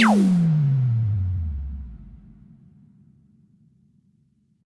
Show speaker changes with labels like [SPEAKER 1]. [SPEAKER 1] you